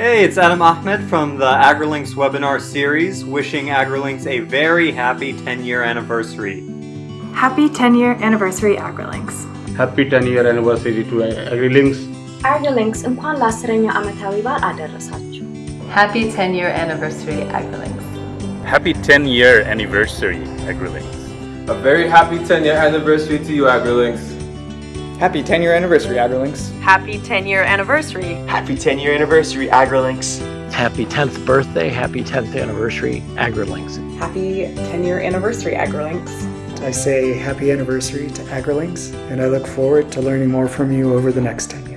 Hey, it's Adam Ahmed from the AgriLinks webinar series, wishing AgriLinks a very happy 10-year anniversary. Happy 10-year anniversary AgriLinks. Happy 10 year anniversary to AgriLinks. AgriLinks እንኳን ለአስረኛ ዓመታዊ በዓል አደረሳችሁ። Happy 10 year anniversary, AgriLinks. Happy 10 year anniversary, AgriLinks. A very happy 10 year anniversary to you, AgriLinks. Happy 10 year anniversary, AgriLinks. Happy 10 year anniversary. Happy 10 year anniversary, AgriLinks. Happy 10th birthday, happy 10th anniversary, AgriLinks. Happy 10 year anniversary, AgriLinks. I say happy anniversary to AgriLinks, and I look forward to learning more from you over the next 10 years.